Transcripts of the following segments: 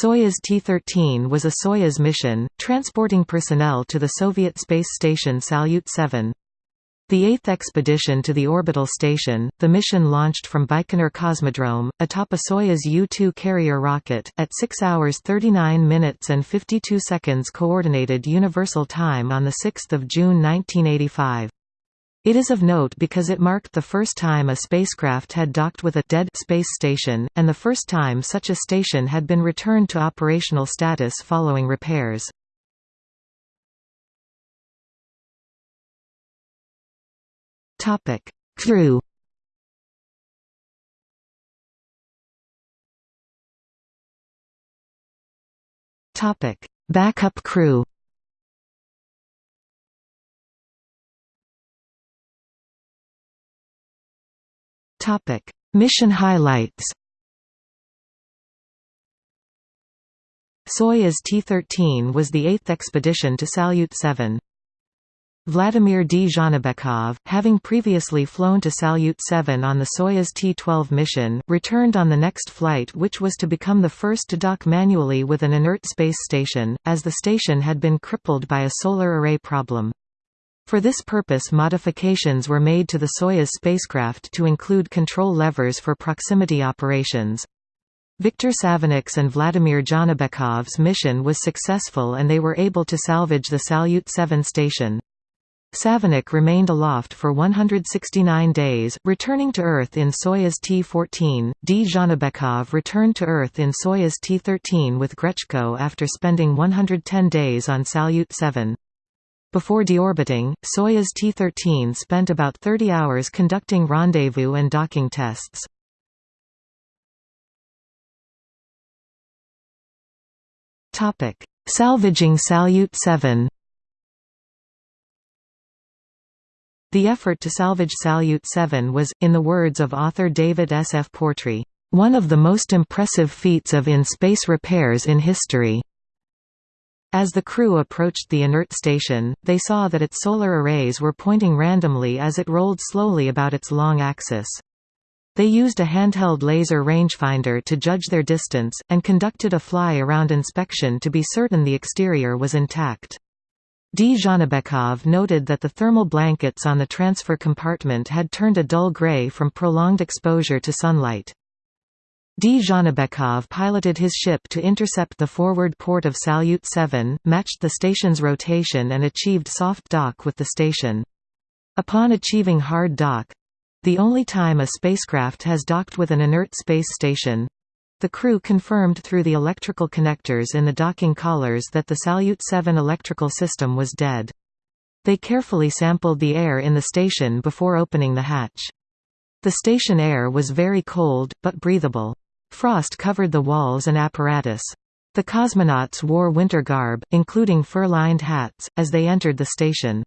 Soyuz T-13 was a Soyuz mission, transporting personnel to the Soviet space station Salyut 7. The eighth expedition to the orbital station, the mission launched from Baikonur Cosmodrome, atop a Soyuz U-2 carrier rocket, at 6 hours 39 minutes and 52 seconds Coordinated Universal Time on 6 June 1985. It is of note because it marked the first time a spacecraft had docked with a dead space station, and the first time such a station had been returned to operational status following repairs. Topic: Crew. Topic: Backup crew. Topic: Mission highlights. Soyuz T-13 was the eighth expedition to Salyut 7. Vladimir Dzhanibekov, having previously flown to Salyut 7 on the Soyuz T-12 mission, returned on the next flight which was to become the first to dock manually with an inert space station, as the station had been crippled by a solar array problem. For this purpose modifications were made to the Soyuz spacecraft to include control levers for proximity operations. Viktor Savinykh's and Vladimir Dzhanibekov's mission was successful and they were able to salvage the Salyut 7 station. Savinykh remained aloft for 169 days, returning to Earth in Soyuz T-14. Dzhanibekov returned to Earth in Soyuz T-13 with Grechko after spending 110 days on Salyut 7. Before deorbiting, Soyuz T-13 spent about 30 hours conducting rendezvous and docking tests. Salvaging Salyut 7 The effort to salvage Salyut 7 was, in the words of author David S. F. Portree, "...one of the most impressive feats of in-space repairs in history." As the crew approached the inert station, they saw that its solar arrays were pointing randomly as it rolled slowly about its long axis. They used a handheld laser rangefinder to judge their distance, and conducted a fly-around inspection to be certain the exterior was intact. Dzhanibekov noted that the thermal blankets on the transfer compartment had turned a dull gray from prolonged exposure to sunlight. Dzhanibekov piloted his ship to intercept the forward port of Salyut 7, matched the station's rotation and achieved soft dock with the station. Upon achieving hard dock—the only time a spacecraft has docked with an inert space station, the crew confirmed through the electrical connectors in the docking collars that the Salyut 7 electrical system was dead. They carefully sampled the air in the station before opening the hatch. The station air was very cold, but breathable. Frost covered the walls and apparatus. The cosmonauts wore winter garb, including fur-lined hats, as they entered the station.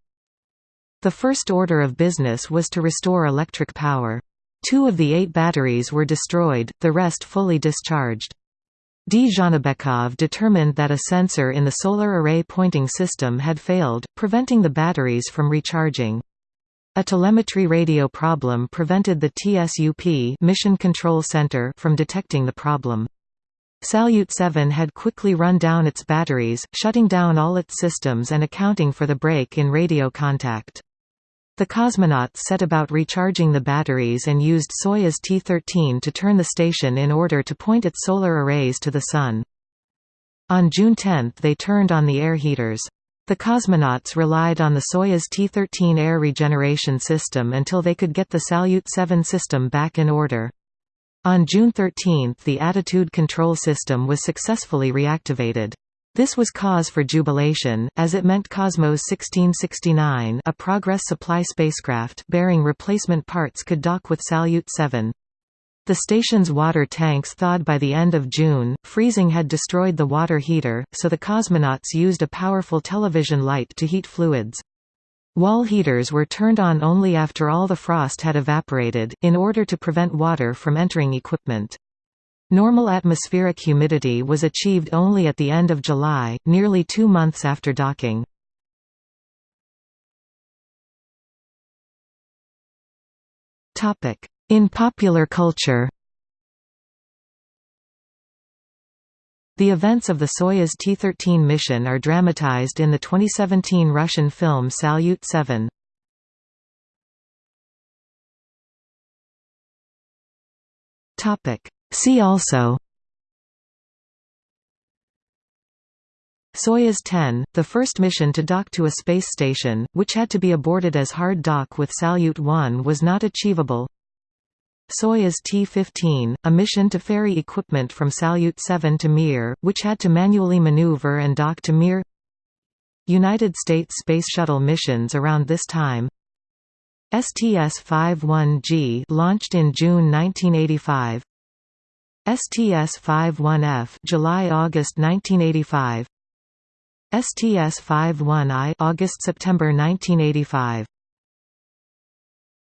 The first order of business was to restore electric power. Two of the eight batteries were destroyed, the rest fully discharged. Dzhanibekov determined that a sensor in the solar array pointing system had failed, preventing the batteries from recharging. A telemetry radio problem prevented the TSUP Mission Control Center from detecting the problem. Salyut 7 had quickly run down its batteries, shutting down all its systems and accounting for the break in radio contact. The cosmonauts set about recharging the batteries and used Soyuz T-13 to turn the station in order to point its solar arrays to the Sun. On June 10 they turned on the air heaters. The cosmonauts relied on the Soyuz T-13 air regeneration system until they could get the Salyut 7 system back in order. On June 13 the attitude control system was successfully reactivated. This was cause for jubilation, as it meant Cosmos 1669 a Progress supply spacecraft bearing replacement parts could dock with Salyut 7. The station's water tanks thawed by the end of June, freezing had destroyed the water heater, so the cosmonauts used a powerful television light to heat fluids. Wall heaters were turned on only after all the frost had evaporated, in order to prevent water from entering equipment. Normal atmospheric humidity was achieved only at the end of July, nearly two months after docking. In popular culture. The events of the Soyuz T-13 mission are dramatized in the 2017 Russian film Salyut 7. See also Soyuz 10, the first mission to dock to a space station, which had to be aborted as hard dock with Salyut 1 was not achievable Soyuz T-15, a mission to ferry equipment from Salyut 7 to Mir, which had to manually maneuver and dock to Mir. United States Space Shuttle missions around this time. STS-51G launched in June 1985 STS-51F July-August 1985 STS-51I August-September 1985